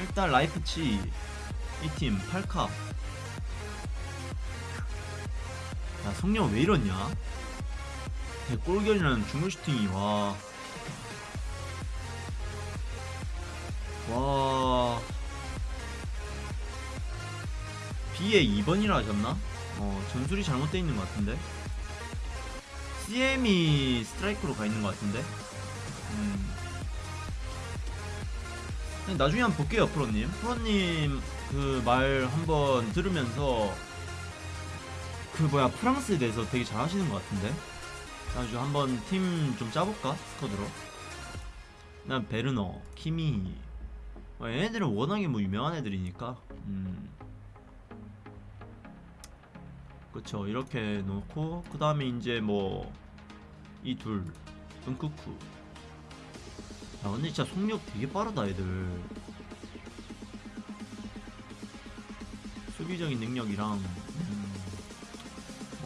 일단 라이프치 이 팀 8카 야 성령 왜 이러냐 골견이라는 중물 슈팅이 와 와. B에 2번이라 하셨나? 어, 전술이 잘못되어 있는 것 같은데. CM이 스트라이크로 가 있는 것 같은데. 음. 나중에 한번 볼게요, 프로님. 프로님 그 말 한번 들으면서 그 뭐야 프랑스에 대해서 되게 잘하시는 것 같은데. 나중에 한번 팀 좀 짜볼까 스쿼드로. 난 베르너, 키미. 어, 얘네들은 워낙에 뭐 유명한 애들이니까. 음. 그쵸 이렇게 놓고 그 다음에 이제 뭐 이 둘 은쿠쿠 야 근데 진짜 속력 되게 빠르다 애들 수비적인 능력이랑 음.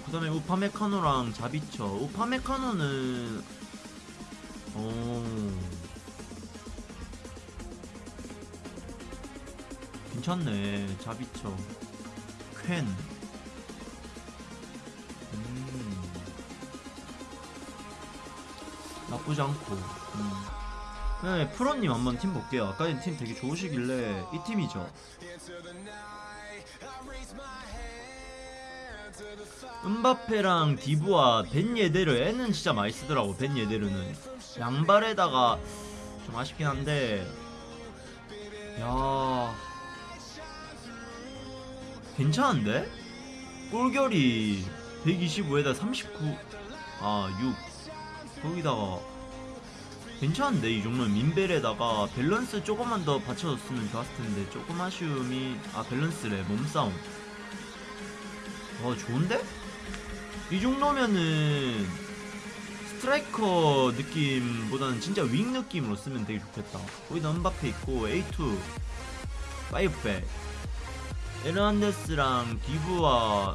그 다음에 우파메카노랑 자비처 우파메카노는 어 괜찮네 자비처 퀸 음. 나쁘지 않고. 음. 네, 프로님 한번 팀 볼게요. 아까 전팀 되게 좋으시길래 이 팀이죠. 은바페랑 디브와 벤 예데르 애는 진짜 많이 쓰더라고 벤 예데르는 양발에다가 좀 아쉽긴 한데 야 괜찮은데? 골결이 125에다 39, 아, 6. 거기다가, 괜찮은데? 이 정도면 민벨에다가 밸런스 조금만 더 받쳐줬으면 좋았을 텐데, 조금 아쉬움이, 아, 밸런스래, 몸싸움. 와, 좋은데? 이 정도면은, 스트라이커 느낌보다는 진짜 윙 느낌으로 쓰면 되게 좋겠다. 거기다 음바페 있고, A2, 5백. 에르난데스랑 디브와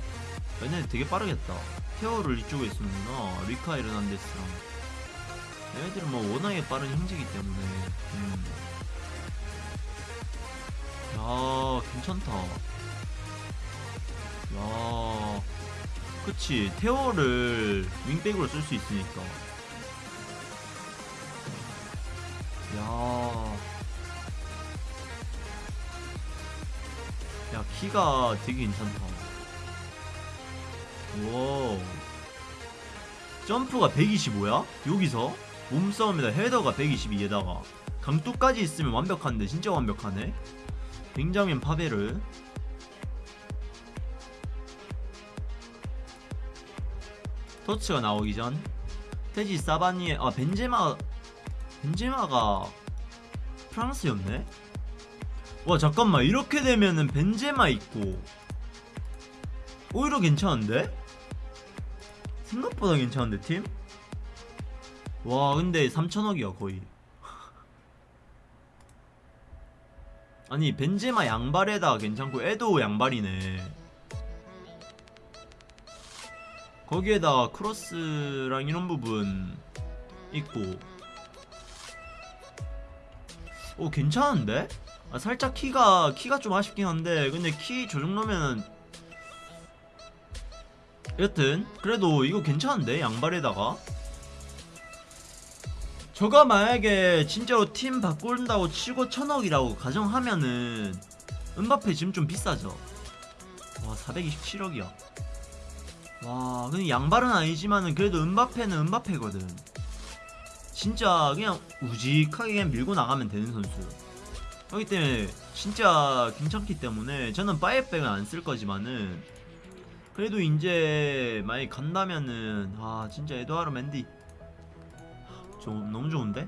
얘네 되게 빠르겠다. 케어를 이쪽에 쓰는구나. 리카 에르난데스랑. 얘네들은 뭐 워낙에 빠른 형제이기 때문에. 음. 야, 괜찮다. 야, 그치. 테오를 윙백으로 쓸 수 있으니까. 야. 야, 키가 되게 괜찮다. 와. 점프가 125야? 여기서? 몸싸움에다. 헤더가 122에다가. 강투까지 있으면 완벽한데 진짜 완벽하네. 뱅자민 파베르 토츠가 나오기 전. 테지 사바니에 아 벤제마 벤제마가 프랑스였네? 와 잠깐만. 이렇게 되면은 벤제마 있고. 오히려 괜찮은데? 생각보다 괜찮은데 팀? 와 근데 3천억이야 거의. 아니 벤제마 양발에다 괜찮고 에도 양발이네. 거기에다가 크로스랑 이런 부분 있고. 오 괜찮은데? 아, 살짝 키가 키가 좀 아쉽긴 한데 근데 키 저 정도면은. 여튼 그래도 이거 괜찮은데 양발에다가 저가 만약에 진짜로 팀 바꾼다고 치고 천억이라고 가정하면은 은바페 지금 좀 비싸죠? 와 427억이야. 와 근데 양발은 아니지만은 그래도 은바페는 은바페거든. 진짜 그냥 우직하게 그냥 밀고 나가면 되는 선수. 그렇기 때문에 진짜 괜찮기 때문에 저는 파이백은 안 쓸 거지만은 그래도 이제 만약에 간다면은 아 진짜 에드와르 맨디 좀 너무 좋은데?